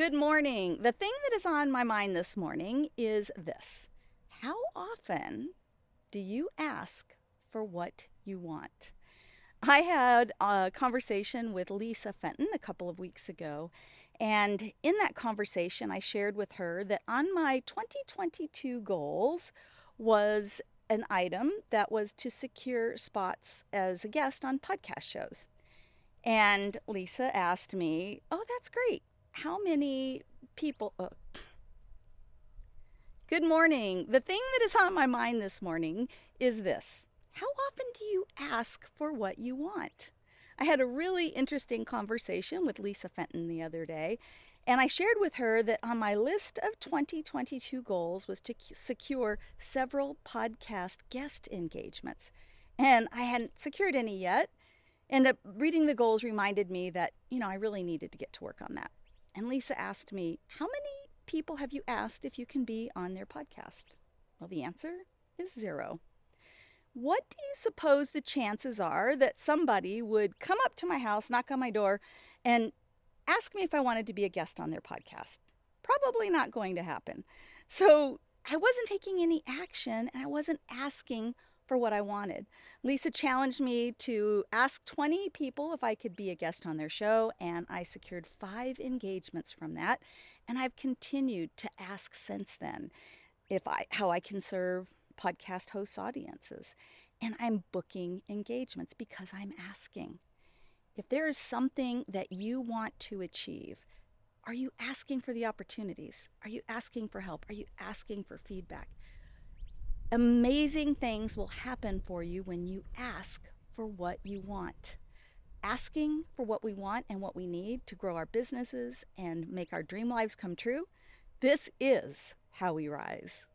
Good morning. The thing that is on my mind this morning is this How often do you ask for what you want? I had a conversation with Lisa Fenton a couple of weeks ago, and in that conversation, I shared with her that on my 2022 goals was an item that was to secure spots as a guest on podcast shows. And Lisa asked me, Oh, that's great. How many people? Uh, Good morning. The thing that is on my mind this morning is this How often do you ask for what you want? I had a really interesting conversation with Lisa Fenton the other day, and I shared with her that on my list of 2022 goals was to secure several podcast guest engagements. And I hadn't secured any yet. And uh, reading the goals reminded me that, you know, I really needed to get to work on that. And Lisa asked me, How many people have you asked if you can be on their podcast? Well, the answer is zero. What do you suppose the chances are that somebody would come up to my house, knock on my door, and ask me if I wanted to be a guest on their podcast? Probably not going to happen. So I wasn't taking any action and I wasn't asking for what I wanted. Lisa challenged me to ask 20 people if I could be a guest on their show, and I secured five engagements from that. And I've continued to ask since then if I how I can serve podcast host audiences. And I'm booking engagements because I'm asking. If there is something that you want to achieve, are you asking for the opportunities? Are you asking for help? Are you asking for feedback? Amazing things will happen for you when you ask for what you want. Asking for what we want and what we need to grow our businesses and make our dream lives come true. This is how we rise.